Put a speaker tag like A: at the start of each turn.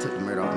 A: took the murder off.